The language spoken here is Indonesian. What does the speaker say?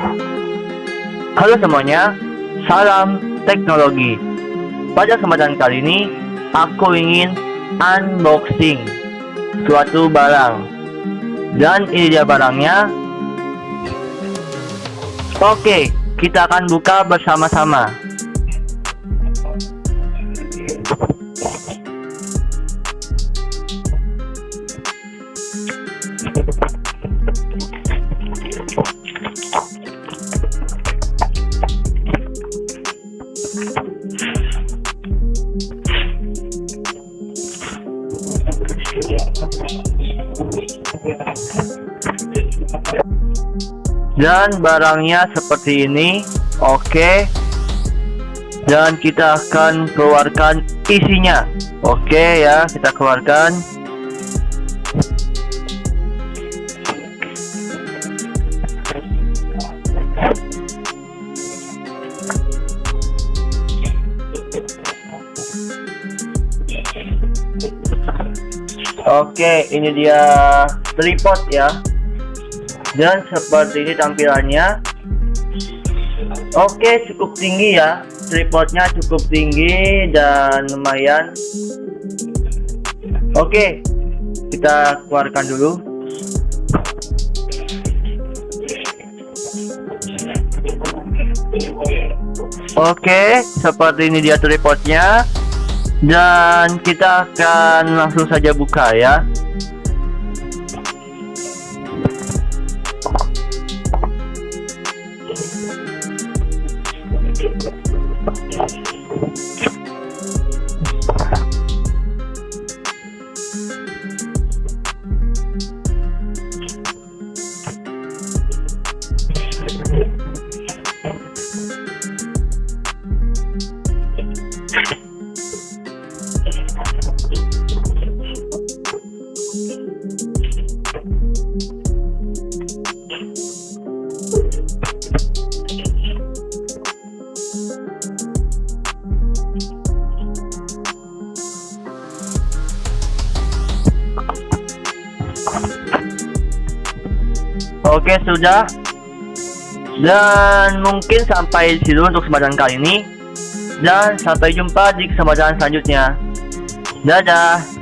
Halo semuanya, salam teknologi. Pada kesempatan kali ini, aku ingin unboxing suatu barang. Dan ini dia barangnya. Oke, kita akan buka bersama-sama. Dan barangnya seperti ini. Oke. Dan kita akan keluarkan isinya. Oke ya kita keluarkan Oke, ini dia tripod ya. Dan seperti ini tampilannya. Oke, cukup tinggi ya. Tripodnya cukup tinggi dan lumayan. Oke, kita keluarkan dulu. Oke, seperti ini dia tripodnya dan kita akan langsung saja buka ya Oke sudah. Dan mungkin sampai di situ untuk kesempatan kali ini. Dan sampai jumpa di kesempatan selanjutnya. Dadah